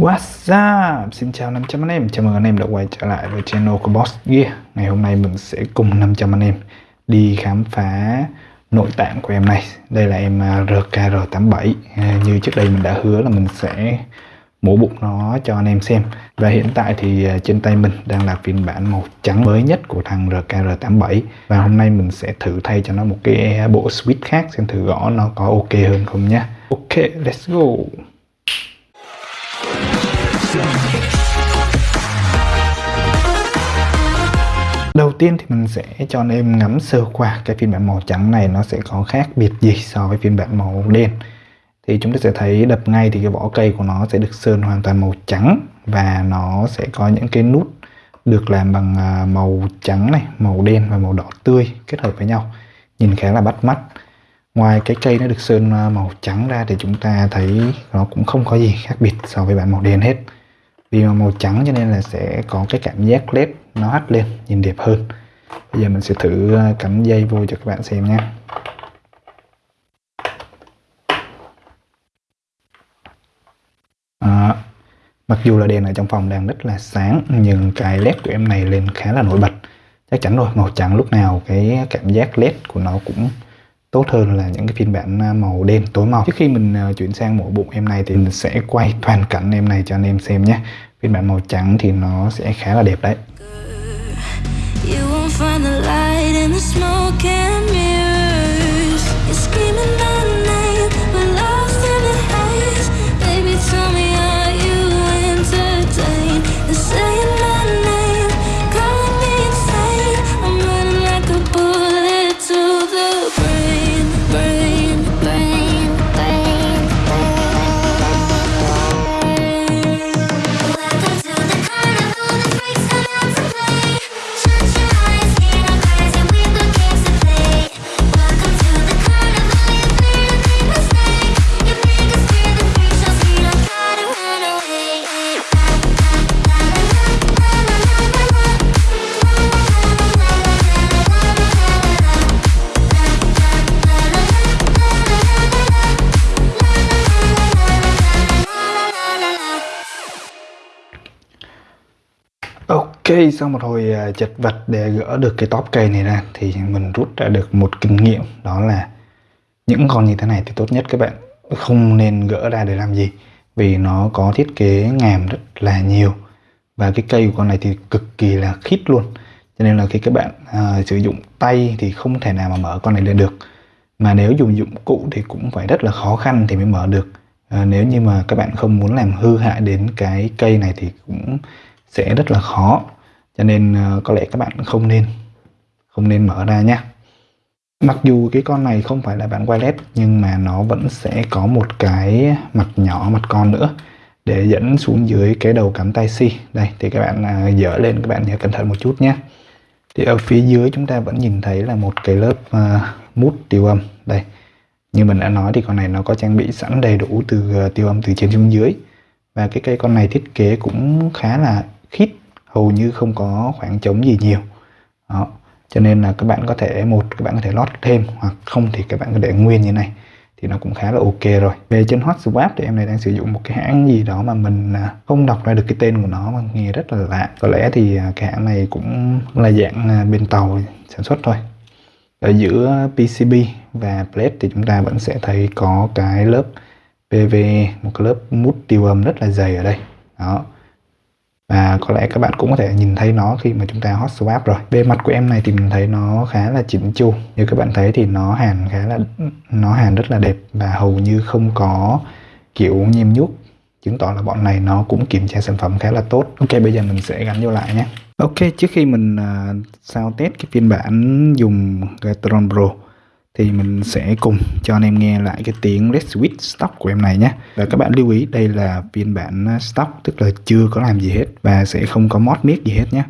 What's up? Xin chào 500 anh em, chào mừng anh em đã quay trở lại với channel của Boss Gear. Ngày hôm nay mình sẽ cùng 500 anh em đi khám phá nội tạng của em này. Đây là em à, RKR87 à, Như trước đây mình đã hứa là mình sẽ mổ bụng nó cho anh em xem. Và hiện tại thì à, trên tay mình đang là phiên bản màu trắng mới nhất của thằng RKR87 Và hôm nay mình sẽ thử thay cho nó một cái bộ switch khác xem thử gõ nó có ok hơn không nhé Ok, let's go. Đầu tiên thì mình sẽ cho anh em ngắm sơ qua cái phiên bản màu trắng này nó sẽ có khác biệt gì so với phiên bản màu đen. Thì chúng ta sẽ thấy đập ngay thì cái vỏ cây của nó sẽ được sơn hoàn toàn màu trắng và nó sẽ có những cái nút được làm bằng à, màu trắng này, màu đen và màu đỏ tươi kết hợp với nhau. Nhìn khá là bắt mắt. Ngoài cái cây nó được sơn à, màu trắng ra thì chúng ta thấy nó cũng không có gì khác biệt so với bản màu đen hết vì màu trắng cho nên là sẽ có cái cảm giác led nó hắt lên nhìn đẹp hơn. Bây giờ mình sẽ thử ờ, cắm dây vô cho các bạn xem nha. À, mặc dù là đèn ở trong phòng đang rất là sáng nhưng cái led của em này lên khá là nổi bật. Chắc chắn rồi màu trắng lúc nào cái cảm giác led của nó cũng tốt hơn là những cái phiên bản à, màu đen, tối màu. Trước khi mình à, chuyển sang mỗi bụng em này thì mình sẽ quay toàn cảnh em này cho anh em xem nhé. Phiên bản màu trắng thì nó sẽ khá là đẹp đấy. Ok, sau một hồi à, chật vật để gỡ được cái top cây này ra thì mình rút ra được một kinh nghiệm đó là những con như thế này thì tốt nhất các bạn. Không nên gỡ ra để làm gì vì nó có thiết kế ngàm rất là nhiều và cái cây của con này thì cực kỳ là khít luôn. Cho nên là khi các bạn à, sử dụng tay thì không thể nào mà mở con này lên được. Mà nếu dùng dụng cụ thì cũng phải rất là khó khăn thì mới mở được. À, nếu như mà các bạn không muốn làm hư hại đến cái cây này thì cũng sẽ rất là khó cho nên ờ, có lẽ các bạn không nên không nên mở ra nhé. Mặc dù cái con này không phải là bản wireless nhưng mà nó vẫn sẽ có một cái mặt nhỏ mặt con nữa để dẫn xuống dưới cái đầu cắm tai si. Đây thì các bạn à, dở lên các bạn nhớ cẩn thận một chút nhé. Thì ở phía dưới chúng ta vẫn nhìn thấy là một cái lớp uh, mút tiêu âm. Đây như mình đã nói thì con này nó có trang bị sẵn đầy đủ từ uh, tiêu âm từ trên xuống dưới. Và cái cây con này thiết kế cũng khá là khít hầu như không có khoảng trống gì nhiều. Đó, cho nên là các bạn có thể, một, các bạn có thể lót thêm, hoặc không thì các bạn có để nguyên như này, thì nó cũng khá là ok rồi. Về trên hot swap thì em này đang sử dụng một cái hãng gì đó mà mình à, không đọc ra được cái tên của nó mà nghe rất là lạ. Có lẽ thì à, cái hãng này cũng là dạng à, bên tàu sản xuất thôi. Ở giữa PCB và plate thì chúng ta vẫn sẽ thấy có cái lớp PV một cái lớp mút tiêu âm rất là dày ở đây. Đó và có lẽ các bạn cũng có thể nhìn thấy nó khi mà chúng ta hot swap rồi. Bề mặt của em này thì mình thấy nó khá là chỉnh chu. Như các bạn thấy thì nó hàn khá là nó hàn rất là đẹp và hầu như không có kiểu nhem nhút chứng tỏ là bọn này nó cũng kiểm tra sản phẩm khá là tốt. Ok bây giờ mình sẽ gắn vô lại nhé. Ok trước khi mình uh, sao test cái phiên bản dùng Gatron Pro thì mình sẽ cùng cho anh em nghe lại cái tiếng Red Switch stock của em này nhé. Và các bạn lưu ý, đây là phiên bản à, stock, tức là chưa có làm gì hết và sẽ không có mod miết gì hết nhé.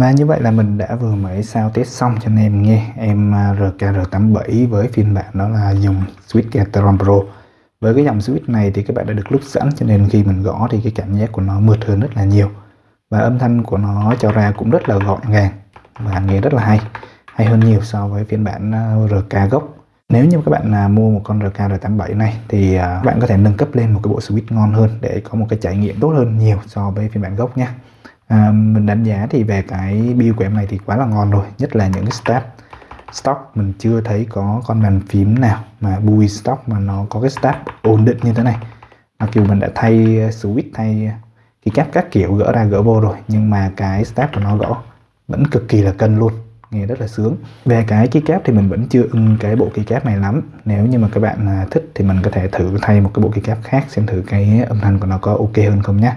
Và như vậy là mình đã vừa mới sao test xong cho anh em nghe em à, RKR87 với phiên bản đó là dùng switch Gateron Pro. Với cái dòng switch này thì các bạn đã được lúc sẵn cho nên khi mình gõ thì cái cảm giác của nó mượt hơn rất là nhiều. Và âm thanh của nó cho ra cũng rất là gọn gàng và nghe rất là hay hay hơn nhiều so với phiên bản à, RK gốc. Nếu như các bạn à, mua một con RKR87 này thì à, bạn có thể nâng cấp lên một cái bộ switch ngon hơn để có một cái trải nghiệm tốt hơn nhiều so với phiên bản gốc nhé à, mình đánh giá thì về cái build của em này thì quá là ngon rồi nhất là những cái step. Stock mình chưa thấy có con bàn phím nào mà bui stock mà nó có cái step ổn định như thế này. Mặc dù mình đã thay switch thay cái cáp các kiểu gỡ ra gỡ vô rồi nhưng mà cái step của nó gõ vẫn cực kỳ là cân luôn nghe rất là sướng. Về cái keycap thì mình vẫn chưa ưng cái bộ keycap này lắm. Nếu như mà các bạn à, thích thì mình có thể thử thay một cái bộ keycap khác xem thử cái âm thanh của nó có ok hơn không nhé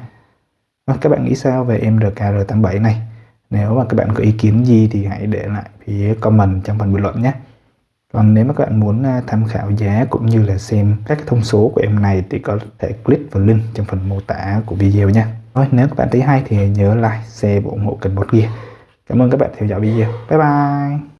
Ờ, các bạn nghĩ sao về em RKR87 này? Nếu mà các bạn có ý kiến gì thì hãy để lại phía comment trong phần bình luận nhé. Còn nếu mà các bạn muốn à, tham khảo giá cũng như là xem các thông số của em này thì có thể click vào link trong phần mô tả của video nha. Rồi, nếu các bạn thấy hay thì nhớ like, share và ủng hộ kênh Bot Gear. Cảm ơn các bạn theo dõi video. Bye bye!